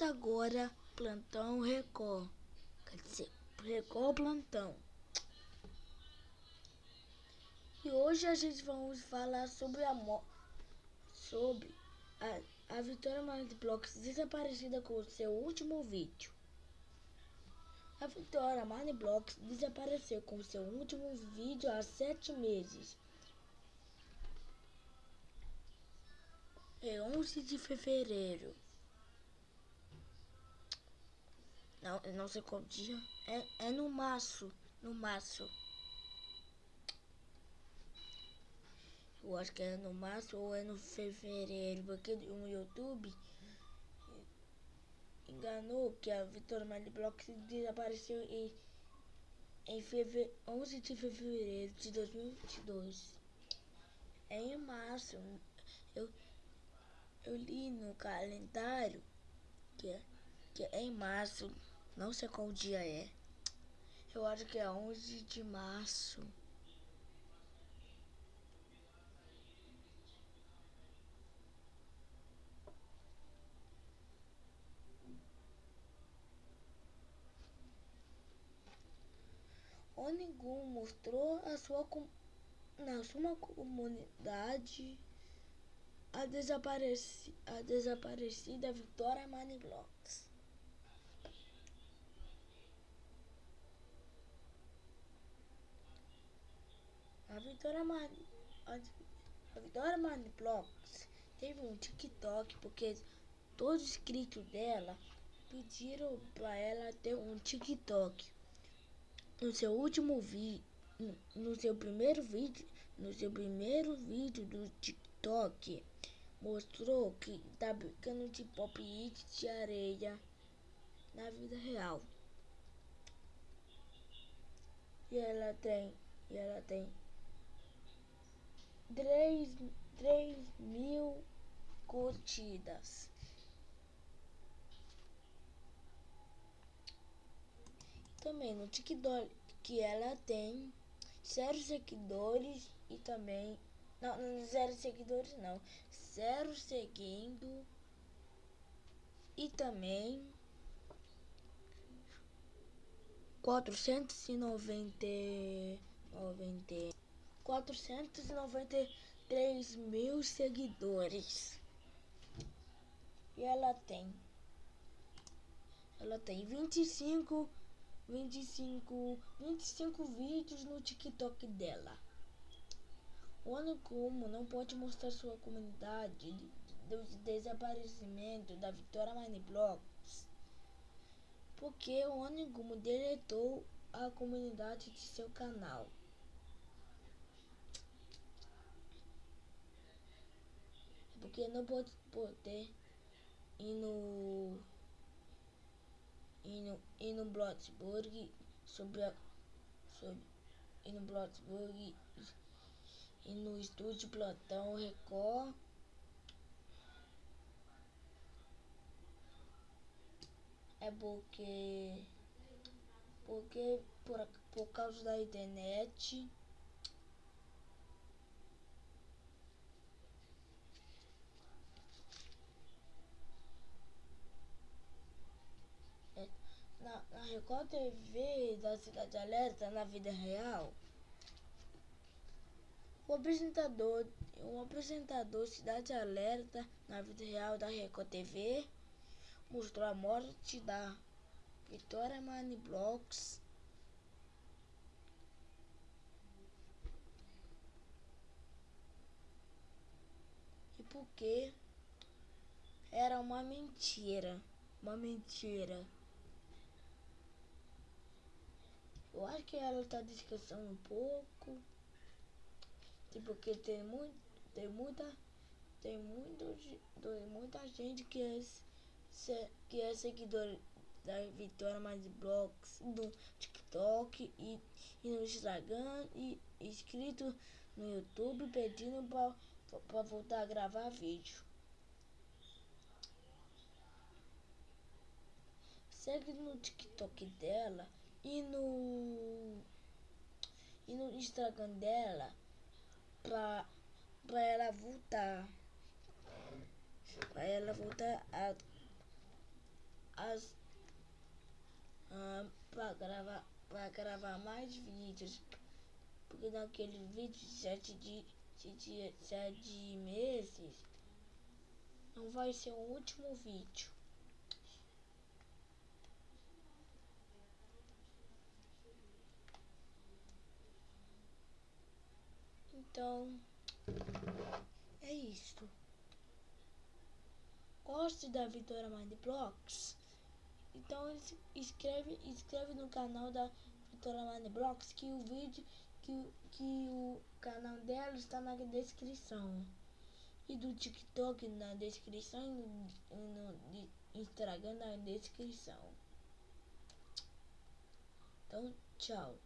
agora Plantão Record. Quer dizer, Record Plantão. E hoje a gente vamos falar sobre a sobre a, a Vitória Blocks desaparecida com o seu último vídeo. A Vitória Blocks desapareceu com seu último vídeo há sete meses. É 11 de fevereiro. Não, não sei qual dia. É, é no março. No março. Eu acho que é no março ou é no fevereiro. Porque o YouTube enganou que a Vitória Maliblock desapareceu em, em feve, 11 de fevereiro de 2022. É em março. Eu, eu li no calendário que é, que é em março. Não sei qual dia é. Eu acho que é 11 de março. Onigun mostrou a sua na sua comunidade a, desapareci, a desaparecida Vitória Maniblocks. A Mani, a, Vitória Maniblocks teve um TikTok porque todos os inscritos dela pediram para ela ter um TikTok. No seu último vídeo, no seu primeiro vídeo, no seu primeiro vídeo do TikTok, mostrou que tá brincando de pop it de areia na vida real. E ela tem, e ela tem 3, 3 mil curtidas. Também no TikTok que ela tem zero seguidores e também não, zero seguidores não. Zero seguindo. E também. Quatrocentos e noventa. Noventa. Quatrocentos e noventa e três mil seguidores. E ela tem. Ela tem vinte e cinco. 25, 25 vídeos no TikTok dela. O como não pode mostrar sua comunidade do desaparecimento da Vitória Blocks porque o Onigomo deletou a comunidade de seu canal. Porque não pode poder ir no ir no, ir no sobre a sobre, ir no Bloxburg e no estúdio Plantão Record. É porque porque por, por causa da internet é, na, na Record TV da Cidade Alerta na vida real o apresentador, um apresentador Cidade Alerta na vida real da Record TV mostrou a morte da Vitória Mani Blocks e porque era uma mentira, uma mentira. Eu acho que ela está descansando um pouco. Porque tem muito, tem muita, tem muito, tem muita gente que é, que é seguidor da Vitória Mais Blocks no TikTok e, e no Instagram e inscrito no YouTube pedindo para voltar a gravar vídeo. Segue no TikTok dela e no e no Instagram dela pra, pra ela voltar. Pra ela voltar a, as ah, para gravar para gravar mais vídeos porque naquele vídeo de sete de, de sete meses não vai ser o último vídeo então é isso goste da Vitória Mind Blocks então inscreve, inscreve no canal da Vitória Mind Blocks que o vídeo que, que o canal dela está na descrição e do TikTok na descrição e no, no Instagram na descrição. Então, tchau.